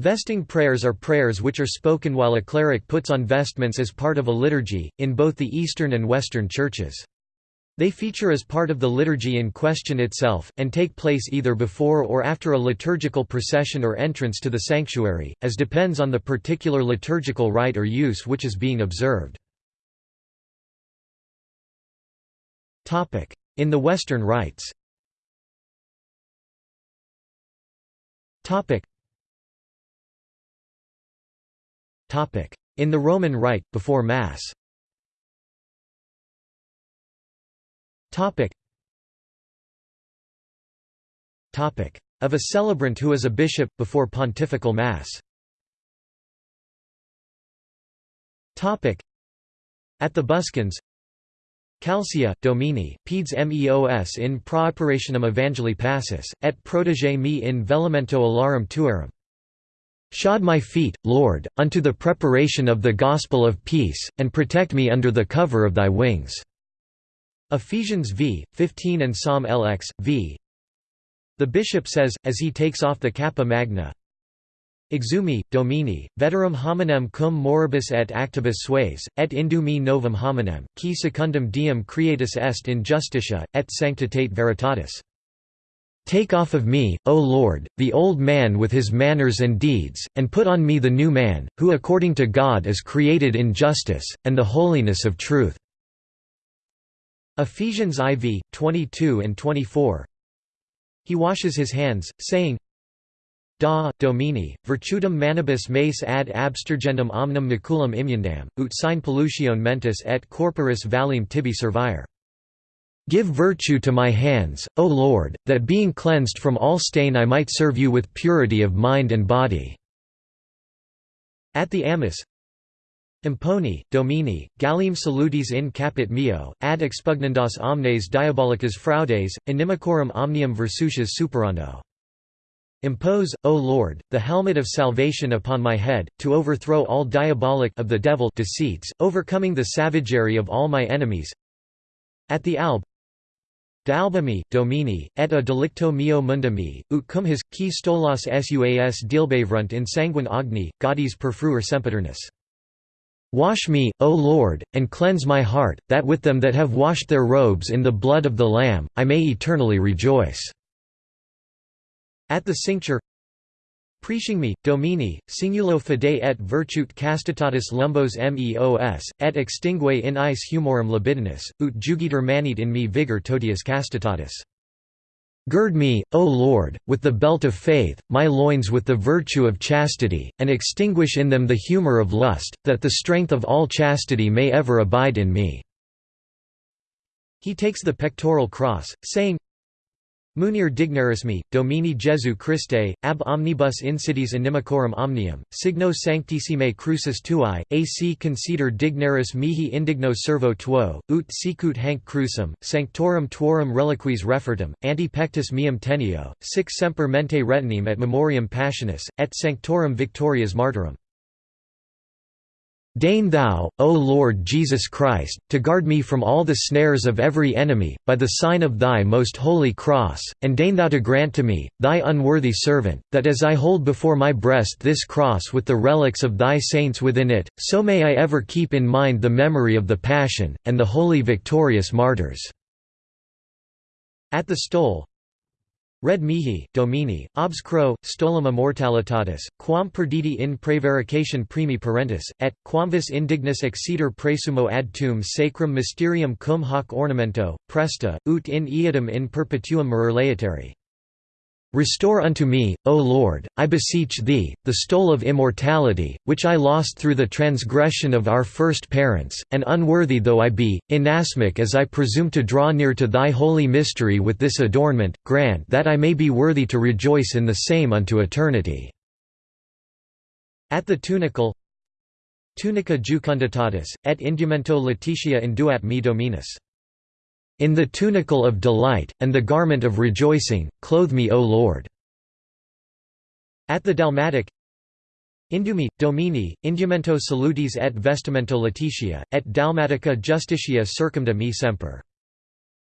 Vesting prayers are prayers which are spoken while a cleric puts on vestments as part of a liturgy, in both the Eastern and Western churches. They feature as part of the liturgy in question itself, and take place either before or after a liturgical procession or entrance to the sanctuary, as depends on the particular liturgical rite or use which is being observed. In the Western rites in the Roman Rite, before Mass. Of a celebrant who is a bishop, before pontifical Mass. At the buskins Calcia, Domini, peds meos in praoperationem evangeli passus, et protege me in velamento alarum tuarum Shod my feet, Lord, unto the preparation of the gospel of peace, and protect me under the cover of thy wings." Ephesians v. 15 and Psalm LX, v. The bishop says, as he takes off the cappa magna, Exumi, Domini, veterum hominem cum moribus et actibus sues, et indumi novum hominem, qui secundum diem creatus est in justitia, et sanctitate veritatis. Take off of me, O Lord, the old man with his manners and deeds, and put on me the new man, who according to God is created in justice, and the holiness of truth." Ephesians IV, 22 and 24 He washes his hands, saying, Da, Domini, virtutum manibus meis ad abstergendum omnem maculum imundam, ut sine pollutione mentis et corporis valim tibi servire. Give virtue to my hands, O Lord, that being cleansed from all stain I might serve you with purity of mind and body." At the Amice Imponi, Domini, Gallium salutis in capit meo, ad expugnandas omnes diabolicas fraudes, inimicorum omnium versucias superando. Impose, O Lord, the helmet of salvation upon my head, to overthrow all diabolic of the devil deceits, overcoming the savagery of all my enemies. At the alb D'albumi, domini, et a delicto mio mundami, ut cum his, qui stolas suas dealbavrunt in sanguine agni, gaudis perfruer sempiternus. Wash me, O Lord, and cleanse my heart, that with them that have washed their robes in the blood of the Lamb, I may eternally rejoice." At the cincture Preaching me, Domini, singulo fide et virtute castitatis lumbos meos, et extingue in ice humorum libidinis, ut jugiter manit in me vigor totius castitatis. Gird me, O Lord, with the belt of faith, my loins with the virtue of chastity, and extinguish in them the humour of lust, that the strength of all chastity may ever abide in me." He takes the pectoral cross, saying, Munir dignarismi, Domini Jesu Christe, ab omnibus insidies inimicorum omnium, signo sanctissime crucis tuae, ac consider dignaris mihi indigno servo tuo, ut sicut hanc crucem, sanctorum tuorum reliquis refertum, ante pectus meum teneo, sic semper mente retenim et memoriam passionis, et sanctorum victorias martyrum. Deign thou, O Lord Jesus Christ, to guard me from all the snares of every enemy, by the sign of thy most holy cross, and deign thou to grant to me, thy unworthy servant, that as I hold before my breast this cross with the relics of thy saints within it, so may I ever keep in mind the memory of the Passion, and the holy victorious martyrs." At the stole, Red mihi, domini, obscro, stolum immortalitatis, quam perditi in prevarication primi parentis, et, quamvis indignus exceder presumo ad tum sacrum mysterium cum hoc ornamento, presta, ut in iadem in perpetuum mirare laetari. Restore unto me, O Lord, I beseech thee, the stole of immortality, which I lost through the transgression of our first parents, and unworthy though I be, inasmuch as I presume to draw near to thy holy mystery with this adornment, grant that I may be worthy to rejoice in the same unto eternity." At the tunicle Tunica jucunditatis, et indumento letitia induat me dominus. In the tunicle of delight, and the garment of rejoicing, clothe me O Lord." At the Dalmatic Indumi, Domini, indumento salutis et vestimento letitia, et dalmatica justitia circumda me semper.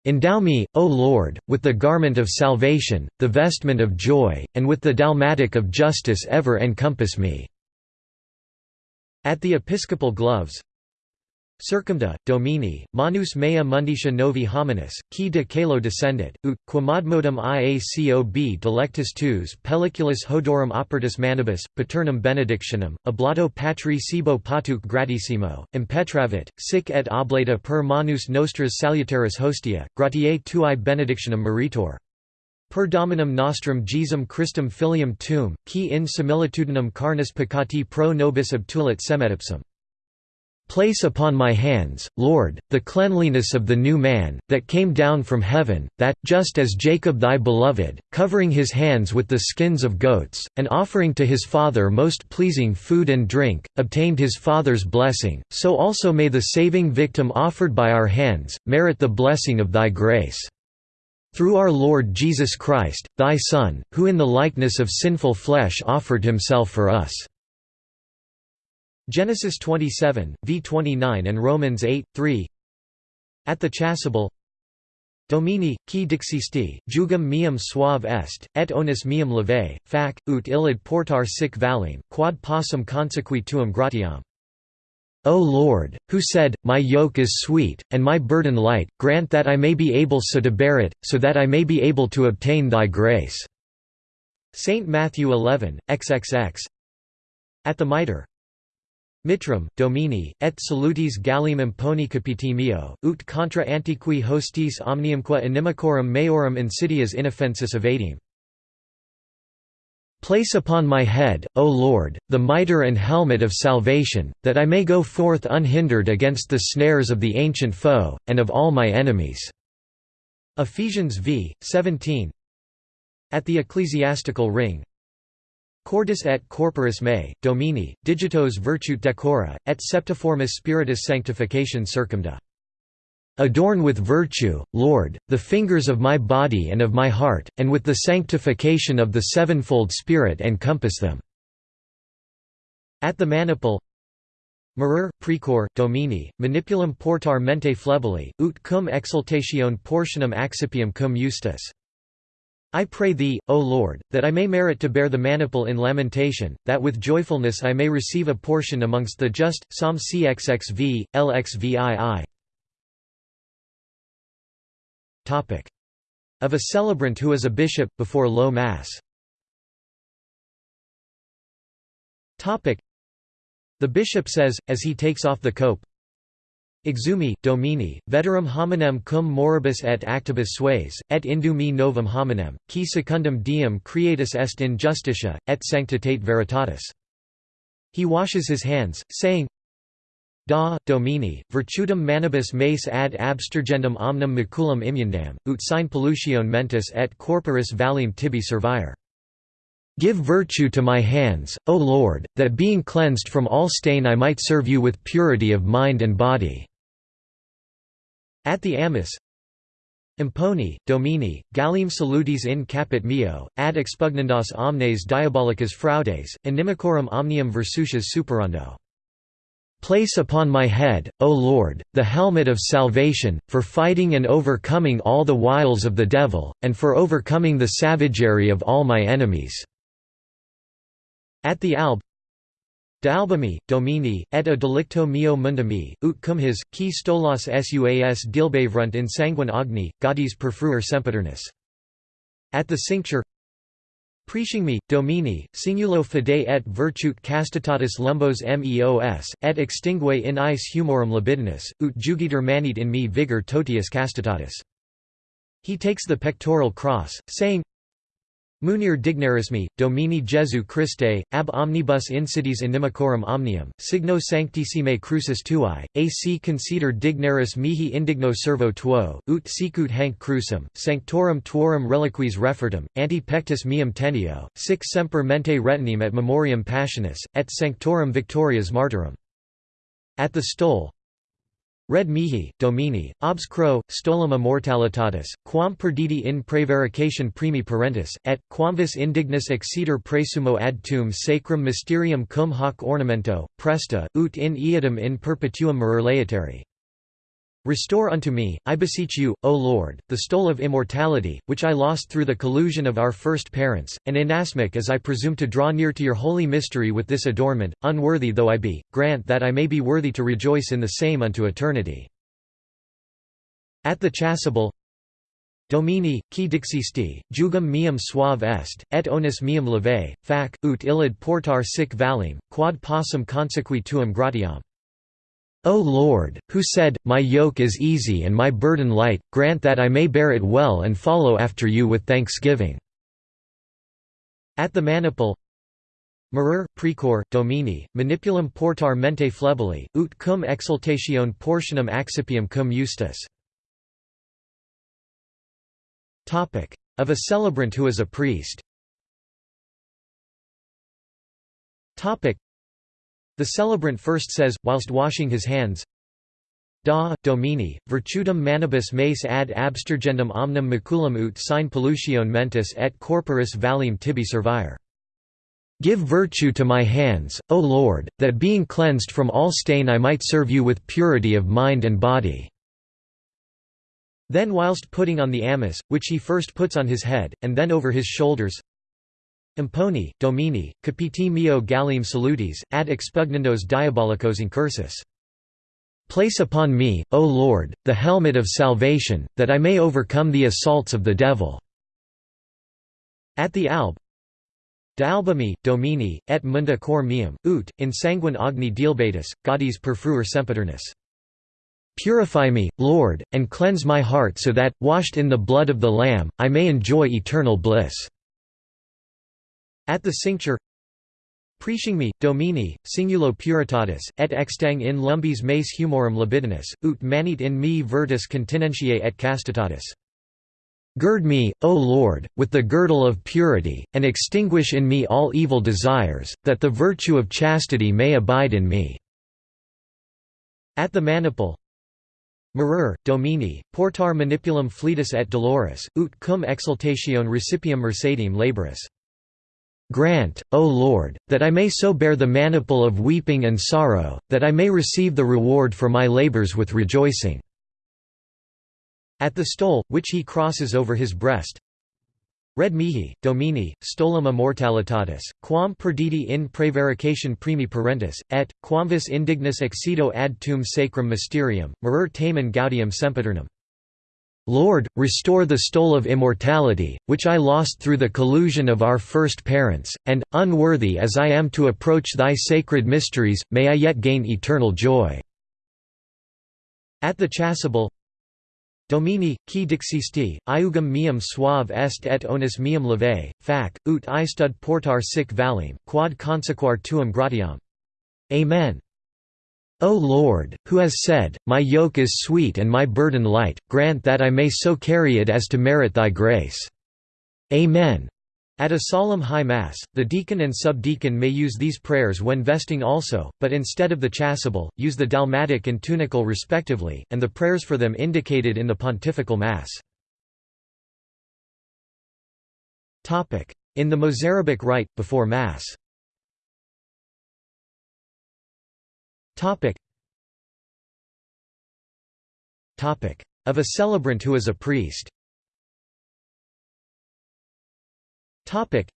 Endow me, O Lord, with the garment of salvation, the vestment of joy, and with the dalmatic of justice ever encompass me." At the episcopal gloves Circumda, Domini, manus mea munditia novi hominis, qui de calo descendit, ut, quamadmodum iacob delectus tuus pelliculus hodorum opertus manibus, paternum benedictionem, oblato patri sibo patuc gratissimo, impetravit, sic et oblata per manus nostras salutaris hostia, gratiae tuae benedictionem meritor. Per dominum nostrum Jesum Christum filium tuum, qui in similitudinem carnis peccati pro nobis obtulit semetipsum. Place upon my hands, Lord, the cleanliness of the new man, that came down from heaven, that, just as Jacob thy beloved, covering his hands with the skins of goats, and offering to his father most pleasing food and drink, obtained his father's blessing, so also may the saving victim offered by our hands, merit the blessing of thy grace. Through our Lord Jesus Christ, thy Son, who in the likeness of sinful flesh offered himself for us. Genesis 27, v 29 and Romans 8, 3 At the chasuble Domini, qui dixisti, jugum meum suave est, et onus meum leve, fac, ut illid portar sic valim, quad possum consequi tuum gratiam. O Lord, who said, My yoke is sweet, and my burden light, grant that I may be able so to bear it, so that I may be able to obtain thy grace. St. Matthew 11, xxx At the mitre Mitram, Domini, et salutis Gallium imponi capiti meo, ut contra antiqui hostis omniumque inimicorum meorum insidias inoffensis evadim. Place upon my head, O Lord, the mitre and helmet of salvation, that I may go forth unhindered against the snares of the ancient foe, and of all my enemies." Ephesians v. 17 At the ecclesiastical ring Cordis et corporis mei, domini, digitos virtute decora, et septiformis spiritus sanctification circumda. Adorn with virtue, Lord, the fingers of my body and of my heart, and with the sanctification of the sevenfold Spirit encompass them." At the maniple Marur, precor, domini, manipulum portar mente flebili, ut cum exultatione portionum accipium cum justus. I pray Thee, O Lord, that I may merit to bear the maniple in lamentation, that with joyfulness I may receive a portion amongst the just. Psalm cxxv, lxvii. Topic Of a celebrant who is a bishop, before low mass The bishop says, as he takes off the cope, Exumi, Domini, veterum hominem cum moribus et actibus sues, et indumi novum hominem, qui secundum diem creatus est in justitia, et sanctitate veritatis. He washes his hands, saying, Da, Domini, virtutum manibus meis ad abstergendum omnem maculum imundam, ut sine pollutione mentis et corporis valim tibi servire. Give virtue to my hands, O Lord, that being cleansed from all stain I might serve you with purity of mind and body." At the Amice Imponi, Domini, Gallim salutis in capit meo, ad expugnandas omnes diabolicas fraudes, inimicorum omnium versucias superando. Place upon my head, O Lord, the helmet of salvation, for fighting and overcoming all the wiles of the devil, and for overcoming the savagery of all my enemies." At the alb De domini, et a delicto meo mundami, ut cum his, qui stolas suas dilbavrunt in sanguine agni, gaudis perfruer sempiternus. At the cincture Preaching me, domini, singulo fide et virtute castitatis lumbos meos, et extingue in ice humorum libidinus, ut jugiter manit in me vigor totius castitatis. He takes the pectoral cross, saying, Munir dignarismi, Domini Jesu Christe, ab omnibus insidies inimicorum omnium, signo sanctissime crucis tuae, ac consider dignaris mihi indigno servo tuo, ut sicut hanc crucem, sanctorum tuorum reliquis refertum, ante pectus meum tenio, sic semper mente retenim et memoriam passionis, et sanctorum victorias martyrum. At the stole, Red mihi, domini, obscro, stolum immortalitatis, quam perditi in prevarication primi parentis, et, quamvis indignus exceder presumo ad tum sacrum mysterium cum hoc ornamento, presta, ut in eadem in perpetuum marur Restore unto me, I beseech you, O Lord, the stole of immortality, which I lost through the collusion of our first parents, and inasmuch as I presume to draw near to your holy mystery with this adornment, unworthy though I be, grant that I may be worthy to rejoice in the same unto eternity. At the chasuble Domini, qui dixisti, jugum meum suave est, et onus meum leve, fac, ut illid portar sic valim, quad possum consequi tuum gratiam. O Lord, who said, My yoke is easy and my burden light, grant that I may bear it well and follow after you with thanksgiving." At the maniple Mirror, precor, domini, manipulum portar mente flebili, ut cum exultatione portionum accipium cum justus. Of a celebrant who is a priest the celebrant first says, whilst washing his hands, Da, Domini, virtutum manibus meis ad abstergendum omnem maculum ut sine pollutione mentis et corporis valim tibi servire. Give virtue to my hands, O Lord, that being cleansed from all stain I might serve you with purity of mind and body." Then whilst putting on the amice, which he first puts on his head, and then over his shoulders, Imponi, Domini, capiti meo gallim salutis, ad expugnandos diabolicos incursus. Place upon me, O Lord, the helmet of salvation, that I may overcome the assaults of the devil." At the alb D'albumi, Domini, et munda cor meum, ut, in sanguine agni dielbatus, gaudis perfruer sempiternus. Purify me, Lord, and cleanse my heart so that, washed in the blood of the Lamb, I may enjoy eternal bliss. At the cincture Preaching me, Domini, singulo puritatis, et extang in lumbis meis humorum libidinis, ut manit in me virtus continentiae et castitatis. Gird me, O Lord, with the girdle of purity, and extinguish in me all evil desires, that the virtue of chastity may abide in me." At the maniple Mirror, Domini, portar manipulum fletus et dolores, ut cum exultatione recipium mercedium laboris. Grant, O Lord, that I may so bear the maniple of weeping and sorrow, that I may receive the reward for my labors with rejoicing." At the stole, which he crosses over his breast, Red mihi, domini, stolum immortalitatis, quam perditi in prevarication primi parentis, et, quamvis indignus excedo ad tum sacrum mysterium, mirur tamen gaudium sempiternum. Lord, restore the stole of immortality, which I lost through the collusion of our first parents, and, unworthy as I am to approach thy sacred mysteries, may I yet gain eternal joy." At the chasuble Domini, qui dixisti, iugum meum suave est et onus meum leve, fac, ut istud portar sic valim, quad consequar tuum gratiam. Amen. O Lord, who has said, My yoke is sweet and my burden light, grant that I may so carry it as to merit thy grace. Amen. At a solemn high mass, the deacon and subdeacon may use these prayers when vesting also, but instead of the chasuble, use the dalmatic and tunicle respectively, and the prayers for them indicated in the pontifical mass. In the Mozarabic rite, before Mass Topic. Of a celebrant who is a priest Topic.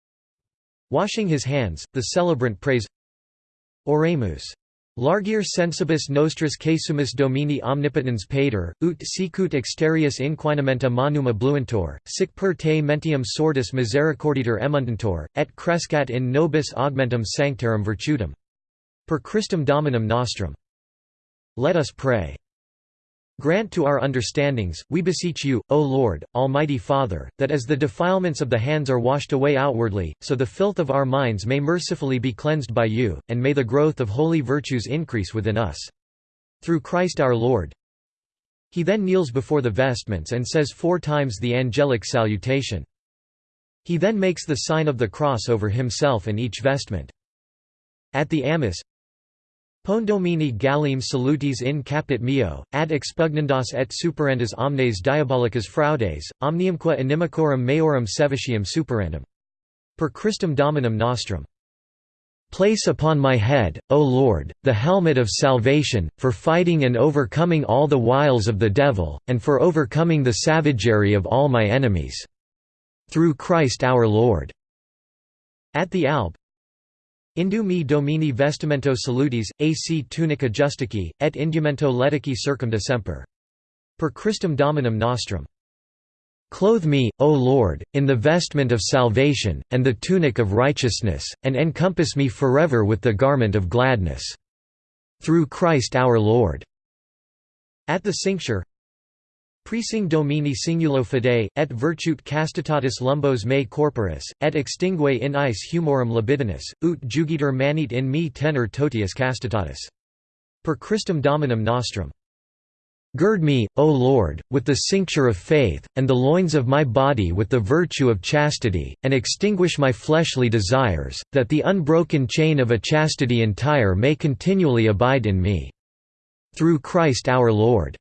Washing his hands, the celebrant prays Oremus. Largir sensibus nostris casumus domini omnipotens pater, ut sicut exterius inquinamenta manum abluentor, sic per te mentium sordis misericorditer emundantor, et crescat in nobis augmentum sanctarum virtutum. Per Christum Dominum Nostrum. Let us pray. Grant to our understandings, we beseech you, O Lord, Almighty Father, that as the defilements of the hands are washed away outwardly, so the filth of our minds may mercifully be cleansed by you, and may the growth of holy virtues increase within us. Through Christ our Lord. He then kneels before the vestments and says four times the angelic salutation. He then makes the sign of the cross over himself and each vestment. At the amice, Pondomini gallim salutis in capit meo, ad expugnandas et superendas omnes diabolicas fraudes, omniumque inimicorum meorum sevitium superandum. Per Christum Dominum nostrum. Place upon my head, O Lord, the helmet of salvation, for fighting and overcoming all the wiles of the devil, and for overcoming the savagery of all my enemies. Through Christ our Lord." At the alb Indu mi domini vestimento salutis, ac tunica justici, et indumento letici circumdecemper. Per Christum Dominum nostrum. Clothe me, O Lord, in the vestment of salvation, and the tunic of righteousness, and encompass me forever with the garment of gladness. Through Christ our Lord." At the cincture Presing domini singulo fidei, et virtute castitatis lumbos me corporis, et extingue in ice humorum libidinis, ut jugiter manit in me tenor totius castitatis. Per Christum Dominum nostrum. Gird me, O Lord, with the cincture of faith, and the loins of my body with the virtue of chastity, and extinguish my fleshly desires, that the unbroken chain of a chastity entire may continually abide in me. Through Christ our Lord."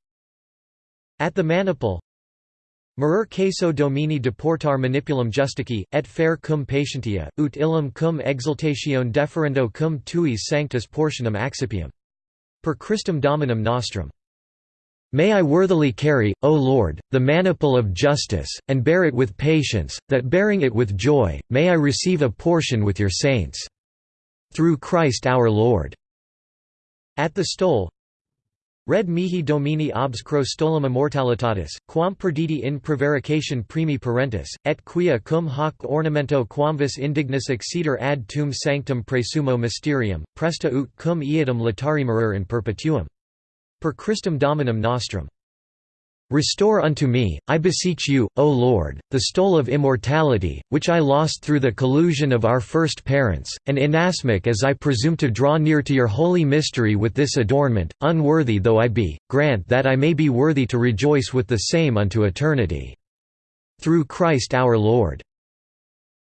At the maniple Merer queso domini deportar manipulum justici, et faire cum patientia, ut illum cum exultatione deferendo cum tuis sanctus portionum accipium. Per Christum Dominum nostrum. May I worthily carry, O Lord, the maniple of justice, and bear it with patience, that bearing it with joy, may I receive a portion with your saints. Through Christ our Lord." At the stole Red mihi domini obscro stolum immortalitatis, quam perditi in prevarication primi parentis, et quia cum hoc ornamento quamvis indignus acceder ad tum sanctum presumo mysterium, presta ut cum iadum latari marer in perpetuum. Per Christum Dominum nostrum. Restore unto me, I beseech you, O Lord, the stole of immortality, which I lost through the collusion of our first parents, and inasmuch as I presume to draw near to your holy mystery with this adornment, unworthy though I be, grant that I may be worthy to rejoice with the same unto eternity. Through Christ our Lord."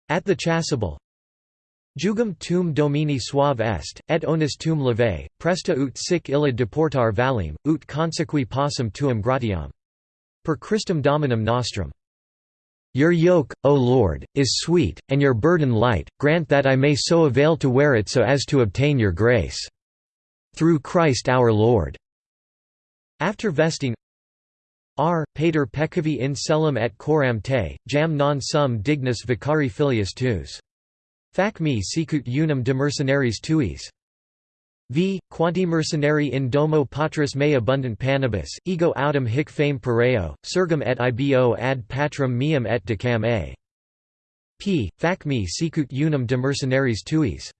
At the chasuble Jugum tum domini suave est, et onus tum leve, presta ut sic illa deportar valim, ut consequi possum tuum gratiam. Per Christum Dominum nostrum. Your yoke, O Lord, is sweet, and your burden light, grant that I may so avail to wear it so as to obtain your grace. Through Christ our Lord. After vesting R. Pater peccavi in celum et coram te, jam non sum dignus vicari filius tuus. Fac me sicut unum de mercenaries tuis. V. Quanti mercenari in domo patris me abundant panibus, ego autem hic fame pareo, surgum et ibo ad patrum meum et decam a. P. Fac me sicut unum de mercenaries tuis.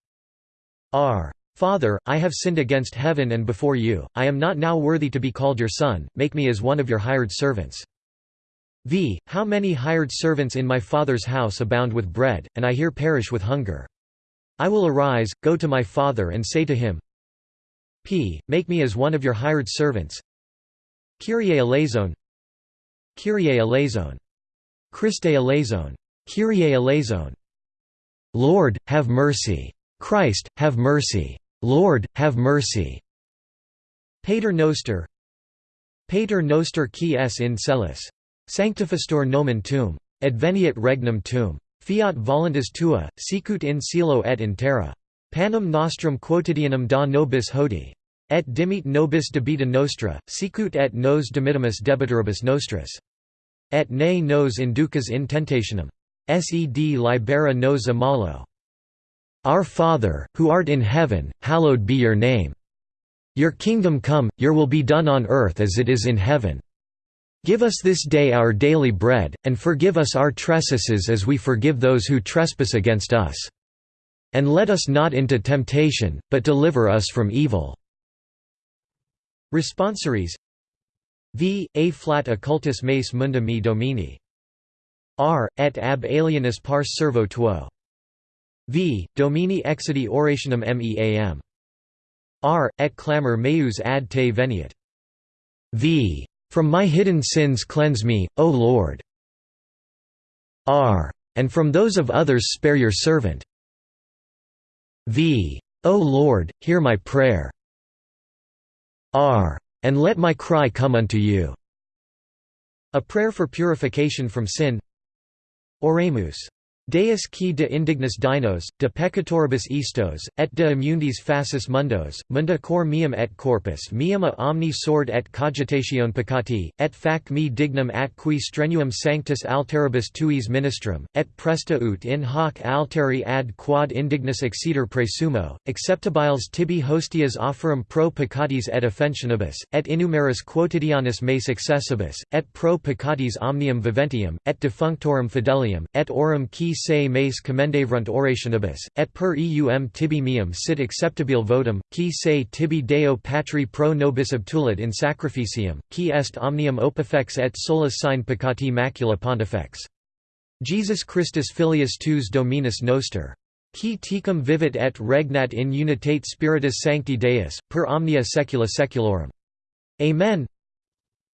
R. Father, I have sinned against heaven and before you, I am not now worthy to be called your son, make me as one of your hired servants. V. How many hired servants in my father's house abound with bread, and I here perish with hunger. I will arise, go to my father and say to him, P. Make me as one of your hired servants. Kyrie eleison Kyrie eleison Christe eleison Kyrie eleison Lord, have mercy. Christ, have mercy. Lord, have mercy. Pater noster Pater noster qui es in celis Sanctificator nomen tuum. Adveniat regnum tuum. Fiat voluntas tua, sicut in cielo et in terra. Panem nostrum quotidianum da nobis hodie. Et dimit nobis debita nostra, sicut et nos dimittimus debitoribus nostris. Et ne nos inducas in tentationem. Sed libera nos a malo. Our Father, who art in heaven, hallowed be your name. Your kingdom come, your will be done on earth as it is in heaven. Give us this day our daily bread, and forgive us our trespasses as we forgive those who trespass against us. And let us not into temptation, but deliver us from evil." Responsories V. A flat occultus mace munda me domini. R. Et ab alienis pars servo tuo. V. Domini exidi orationum meam. R. Et clamor meus ad te veniat. V. From my hidden sins cleanse me, O Lord. R. And from those of others spare your servant. V. O Lord, hear my prayer. R. And let my cry come unto you. A prayer for purification from sin Oremus Deus qui de indignis dinos, de peccatoribus istos, et de immundies facis mundos, munda cor meum et corpus meum a omni sord et cogitatione peccati, et fac me dignum at qui strenuum sanctus alteribus tuis ministrum, et presta ut in hoc alteri ad quod indignis exceder presumo, acceptabiles tibi hostias offerum pro peccatis et offensionibus, et innumeris quotidianus me successibus, et pro peccatis omnium viventium, et defunctorum fidelium, et orum qui se mes commendavrunt orationibus, et per eum tibi meum sit acceptabile votum, qui se tibi Deo patri pro nobis obtulit in sacrificium, qui est omnium opifex et solus sine peccati macula pontifex. Jesus Christus filius tuus dominus noster. Qui tecum vivit et regnat in unitate spiritus sancti Deus, per omnia saecula saeculorum. Amen.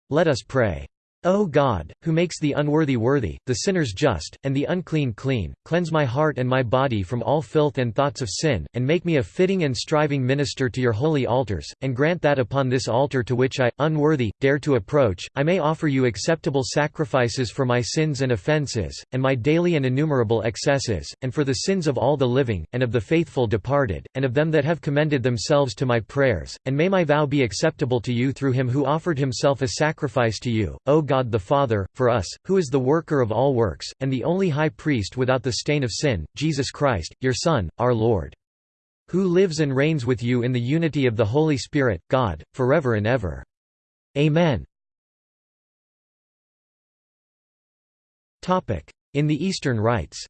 Let us pray. O God, who makes the unworthy worthy, the sinners just, and the unclean clean, cleanse my heart and my body from all filth and thoughts of sin, and make me a fitting and striving minister to your holy altars, and grant that upon this altar to which I, unworthy, dare to approach, I may offer you acceptable sacrifices for my sins and offences, and my daily and innumerable excesses, and for the sins of all the living, and of the faithful departed, and of them that have commended themselves to my prayers, and may my vow be acceptable to you through him who offered himself a sacrifice to you, O God God the Father, for us, who is the worker of all works, and the only high priest without the stain of sin, Jesus Christ, your Son, our Lord. Who lives and reigns with you in the unity of the Holy Spirit, God, forever and ever. Amen. In the Eastern Rites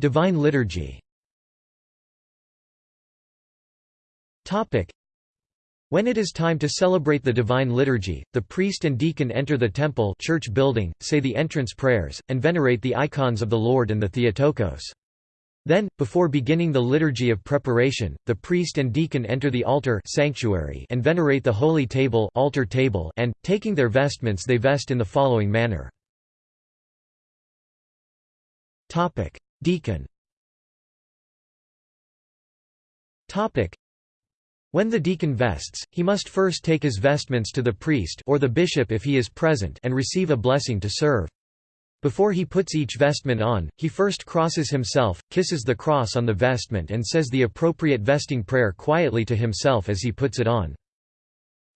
Divine Liturgy When it is time to celebrate the Divine Liturgy, the priest and deacon enter the temple church building, say the entrance prayers, and venerate the icons of the Lord and the Theotokos. Then, before beginning the liturgy of preparation, the priest and deacon enter the altar sanctuary and venerate the holy table, altar table and, taking their vestments they vest in the following manner. Deacon when the deacon vests, he must first take his vestments to the priest or the bishop if he is present and receive a blessing to serve. Before he puts each vestment on, he first crosses himself, kisses the cross on the vestment and says the appropriate vesting prayer quietly to himself as he puts it on.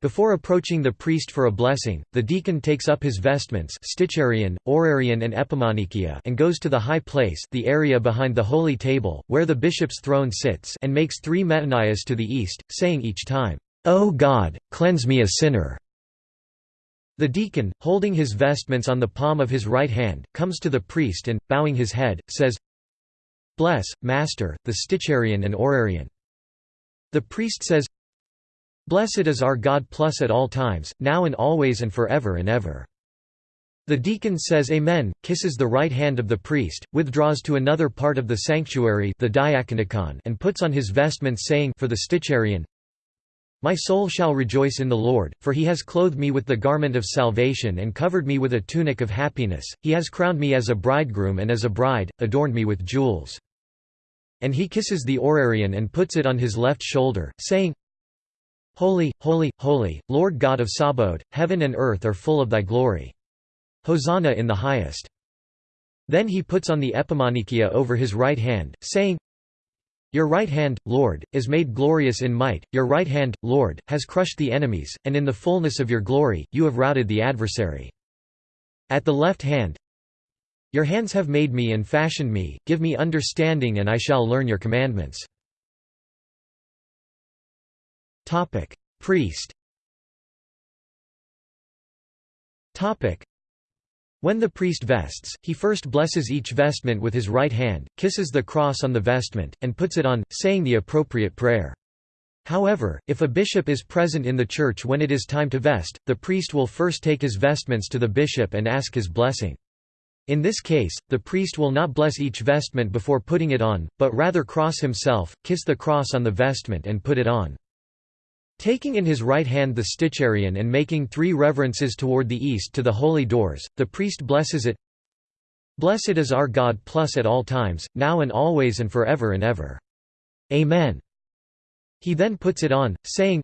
Before approaching the priest for a blessing, the deacon takes up his vestments sticharion, orarion and and goes to the high place the area behind the holy table, where the bishop's throne sits and makes three metanias to the east, saying each time, O God, cleanse me a sinner. The deacon, holding his vestments on the palm of his right hand, comes to the priest and, bowing his head, says, Bless, Master, the sticharion and orarion. The priest says, Blessed is our God plus at all times, now and always and forever and ever. The deacon says Amen, kisses the right hand of the priest, withdraws to another part of the sanctuary the and puts on his vestments saying for the sticharion, My soul shall rejoice in the Lord, for he has clothed me with the garment of salvation and covered me with a tunic of happiness, he has crowned me as a bridegroom and as a bride, adorned me with jewels. And he kisses the orarion and puts it on his left shoulder, saying, Holy, holy, holy, Lord God of Sabaoth, heaven and earth are full of thy glory. Hosanna in the highest. Then he puts on the epimanikia over his right hand, saying, Your right hand, Lord, is made glorious in might, your right hand, Lord, has crushed the enemies, and in the fullness of your glory, you have routed the adversary. At the left hand, Your hands have made me and fashioned me, give me understanding and I shall learn your commandments. Topic: Priest. Topic: When the priest vests, he first blesses each vestment with his right hand, kisses the cross on the vestment, and puts it on, saying the appropriate prayer. However, if a bishop is present in the church when it is time to vest, the priest will first take his vestments to the bishop and ask his blessing. In this case, the priest will not bless each vestment before putting it on, but rather cross himself, kiss the cross on the vestment and put it on. Taking in his right hand the sticharion and making three reverences toward the east to the holy doors, the priest blesses it Blessed is our God plus at all times, now and always and forever and ever. Amen. He then puts it on, saying,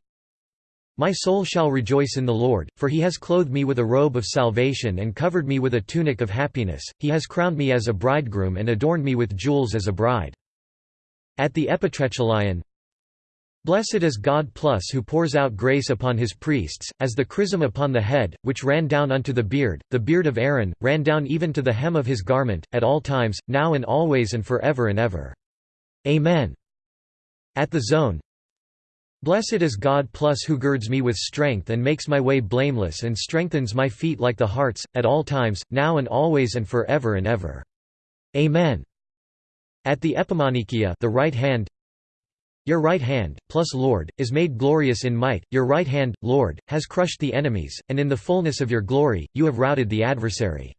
My soul shall rejoice in the Lord, for he has clothed me with a robe of salvation and covered me with a tunic of happiness, he has crowned me as a bridegroom and adorned me with jewels as a bride. At the Epitrachelion Blessed is God plus who pours out grace upon his priests, as the chrism upon the head, which ran down unto the beard, the beard of Aaron, ran down even to the hem of his garment, at all times, now and always and for ever and ever. Amen. At the zone Blessed is God plus who girds me with strength and makes my way blameless and strengthens my feet like the hearts, at all times, now and always and for ever and ever. Amen. At the epimanikia the right hand Your right hand, plus Lord, is made glorious in might, your right hand, Lord, has crushed the enemies, and in the fullness of your glory, you have routed the adversary.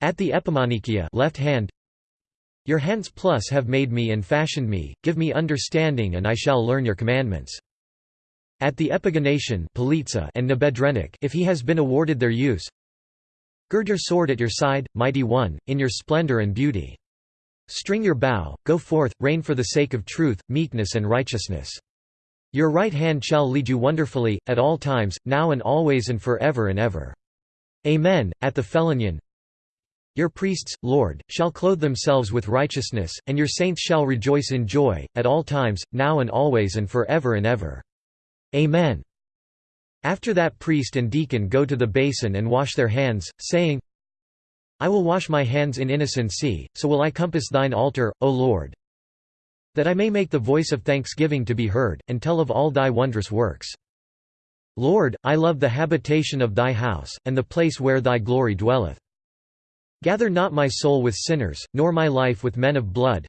At the epimanikia left hand your hands plus have made me and fashioned me, give me understanding and I shall learn your commandments. At the epigonation and nabedrennik if he has been awarded their use Gird your sword at your side, mighty one, in your splendor and beauty. String your bow, go forth, reign for the sake of truth, meekness and righteousness. Your right hand shall lead you wonderfully, at all times, now and always and for ever and ever. Amen. At the Phelonion your priests, Lord, shall clothe themselves with righteousness, and your saints shall rejoice in joy, at all times, now and always and for ever and ever. Amen. After that priest and deacon go to the basin and wash their hands, saying, I will wash my hands in innocency, so will I compass thine altar, O Lord, that I may make the voice of thanksgiving to be heard, and tell of all thy wondrous works. Lord, I love the habitation of thy house, and the place where thy glory dwelleth. Gather not my soul with sinners, nor my life with men of blood,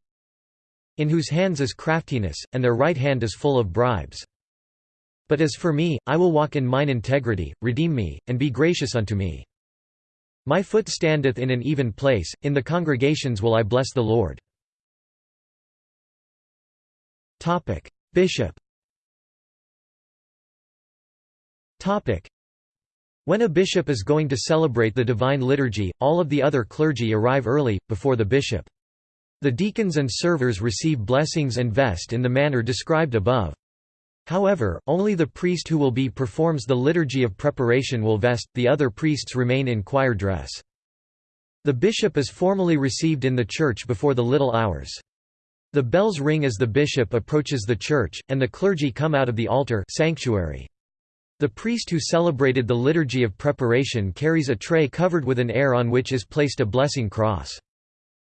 in whose hands is craftiness, and their right hand is full of bribes. But as for me, I will walk in mine integrity, redeem me, and be gracious unto me. My foot standeth in an even place, in the congregations will I bless the Lord. Bishop when a bishop is going to celebrate the Divine Liturgy, all of the other clergy arrive early, before the bishop. The deacons and servers receive blessings and vest in the manner described above. However, only the priest who will be performs the liturgy of preparation will vest, the other priests remain in choir dress. The bishop is formally received in the church before the little hours. The bells ring as the bishop approaches the church, and the clergy come out of the altar sanctuary. The priest who celebrated the liturgy of preparation carries a tray covered with an air on which is placed a blessing cross.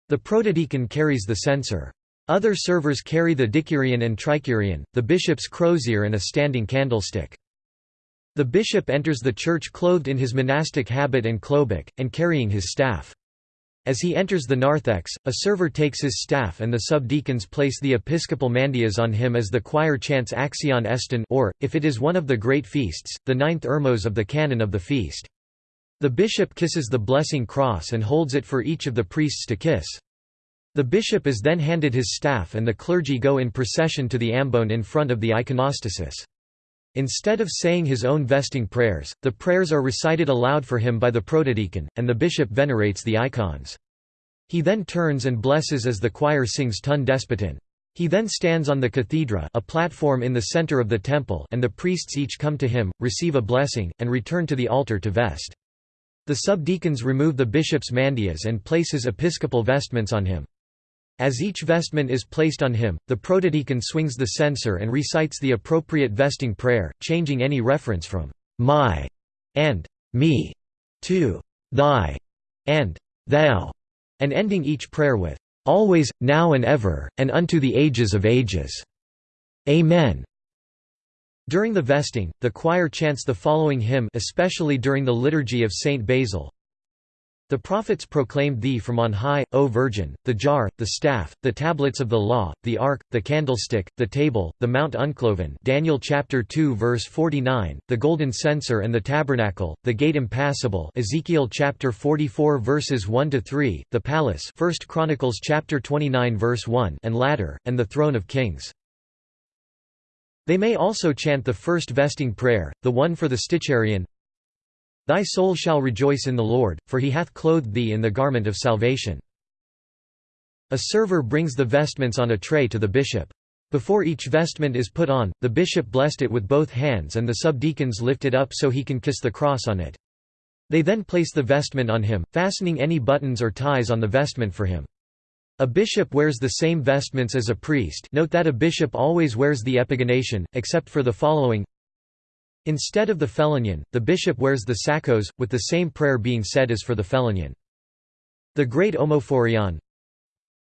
The protodeacon carries the censer. Other servers carry the dicurion and tricurion, the bishop's crozier and a standing candlestick. The bishop enters the church clothed in his monastic habit and klobuk, and carrying his staff. As he enters the narthex, a server takes his staff and the subdeacons place the episcopal mandyas on him as the choir chants Axion Estin or, if it is one of the great feasts, the ninth ermos of the canon of the feast. The bishop kisses the blessing cross and holds it for each of the priests to kiss. The bishop is then handed his staff and the clergy go in procession to the ambone in front of the iconostasis. Instead of saying his own vesting prayers, the prayers are recited aloud for him by the protodeacon, and the bishop venerates the icons. He then turns and blesses as the choir sings Ton Despotin. He then stands on the cathedra a platform in the center of the temple and the priests each come to him, receive a blessing, and return to the altar to vest. The subdeacons remove the bishop's mandyas and place his episcopal vestments on him. As each vestment is placed on him, the protodeacon swings the censer and recites the appropriate vesting prayer, changing any reference from my and me to thy and thou, and ending each prayer with always, now and ever, and unto the ages of ages. Amen. During the vesting, the choir chants the following hymn especially during the liturgy of Saint Basil. The prophets proclaimed thee from on high, O Virgin, the jar, the staff, the tablets of the law, the ark, the candlestick, the table, the mount uncloven Daniel chapter 2 verse 49, the golden censer and the tabernacle, the gate impassable Ezekiel chapter 44 verses 1 to 3, the palace 1 Chronicles chapter 29 verse 1 and ladder, and the throne of kings. They may also chant the first vesting prayer, the one for the sticharion, Thy soul shall rejoice in the Lord, for he hath clothed thee in the garment of salvation. A server brings the vestments on a tray to the bishop. Before each vestment is put on, the bishop blessed it with both hands and the subdeacons lift it up so he can kiss the cross on it. They then place the vestment on him, fastening any buttons or ties on the vestment for him. A bishop wears the same vestments as a priest note that a bishop always wears the epigonation, except for the following Instead of the phelonion, the bishop wears the sakos, with the same prayer being said as for the phelonion. The great omophorion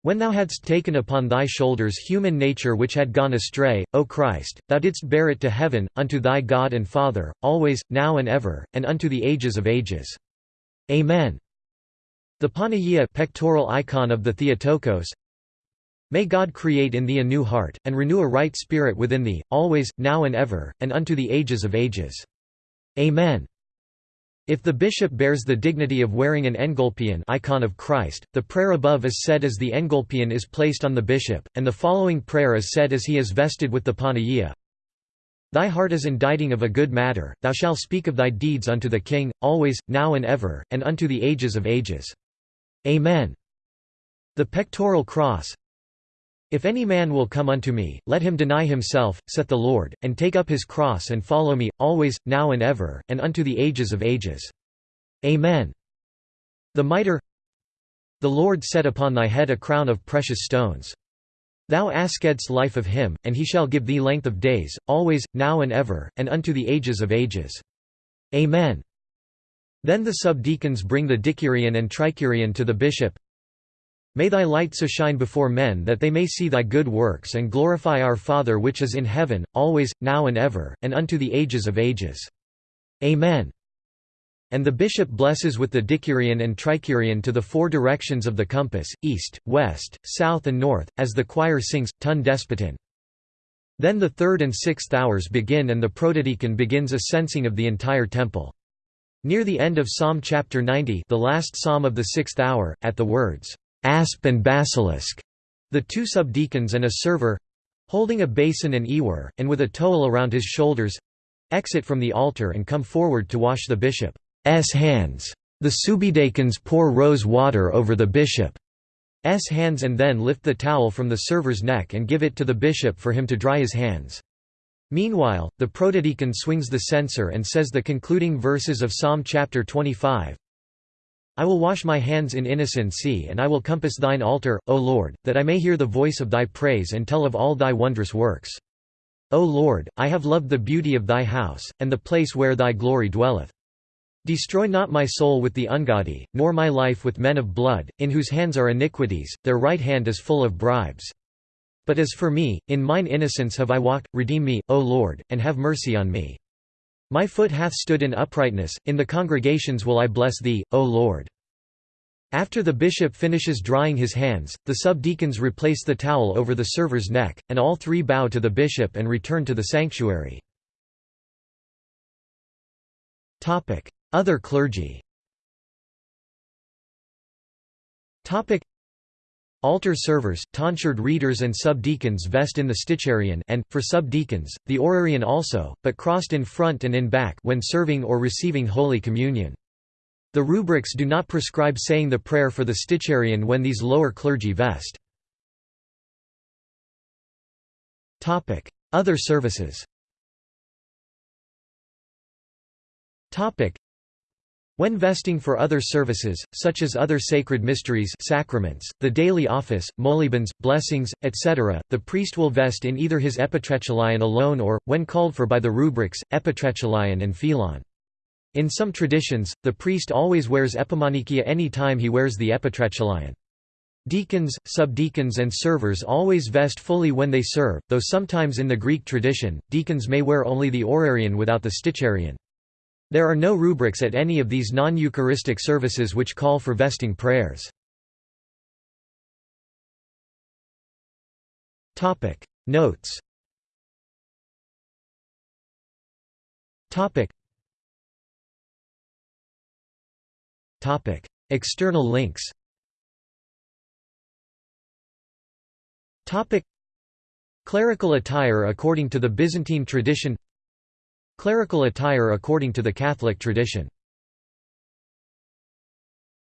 When thou hadst taken upon thy shoulders human nature which had gone astray, O Christ, thou didst bear it to heaven, unto thy God and Father, always, now and ever, and unto the ages of ages. Amen. The Panagia pectoral icon of the Theotokos May God create in thee a new heart, and renew a right spirit within thee, always, now and ever, and unto the ages of ages. Amen. If the bishop bears the dignity of wearing an engolpion icon of Christ, the prayer above is said as the engolpion is placed on the bishop, and the following prayer is said as he is vested with the panagia. Thy heart is inditing of a good matter, thou shalt speak of thy deeds unto the king, always, now and ever, and unto the ages of ages. Amen. The pectoral cross if any man will come unto me, let him deny himself, saith the Lord, and take up his cross and follow me, always, now and ever, and unto the ages of ages. Amen. The mitre The Lord set upon thy head a crown of precious stones. Thou askest life of him, and he shall give thee length of days, always, now and ever, and unto the ages of ages. Amen. Then the subdeacons bring the dikyrion and trikyrion to the bishop, May thy light so shine before men that they may see thy good works and glorify our Father which is in heaven, always, now and ever, and unto the ages of ages. Amen. And the bishop blesses with the dikyrion and trikyrion to the four directions of the compass, east, west, south and north, as the choir sings, Ton Despotin. Then the third and sixth hours begin and the protodeacon begins a censing of the entire temple. Near the end of Psalm chapter 90 the last psalm of the sixth hour, at the words, asp and basilisk, the two subdeacons and a server holding a basin and ewer, and with a towel around his shoulders exit from the altar and come forward to wash the bishop's hands. The subdeacons pour rose water over the bishop's hands and then lift the towel from the server's neck and give it to the bishop for him to dry his hands. Meanwhile, the protodeacon swings the censer and says the concluding verses of Psalm chapter 25, I will wash my hands in innocency and I will compass thine altar, O Lord, that I may hear the voice of thy praise and tell of all thy wondrous works. O Lord, I have loved the beauty of thy house, and the place where thy glory dwelleth. Destroy not my soul with the ungodly, nor my life with men of blood, in whose hands are iniquities, their right hand is full of bribes. But as for me, in mine innocence have I walked, redeem me, O Lord, and have mercy on me. My foot hath stood in uprightness, in the congregations will I bless thee, O Lord. After the bishop finishes drying his hands, the subdeacons replace the towel over the server's neck, and all three bow to the bishop and return to the sanctuary. Other clergy Altar servers, tonsured readers and subdeacons vest in the sticharion and, for subdeacons, the orarion also, but crossed in front and in back when serving or receiving Holy Communion. The rubrics do not prescribe saying the prayer for the sticharion when these lower clergy vest. Other services when vesting for other services, such as other sacred mysteries sacraments, the daily office, molebens, blessings, etc., the priest will vest in either his epitrachelion alone or, when called for by the rubrics, epitrachelion and phelon. In some traditions, the priest always wears epimanikia any time he wears the epitrachelion. Deacons, subdeacons and servers always vest fully when they serve, though sometimes in the Greek tradition, deacons may wear only the orarion without the sticharion. There are no rubrics at any of these non-Eucharistic services which call for vesting prayers. Notes. External links. Clerical attire according to the Byzantine tradition Clerical attire according to the Catholic tradition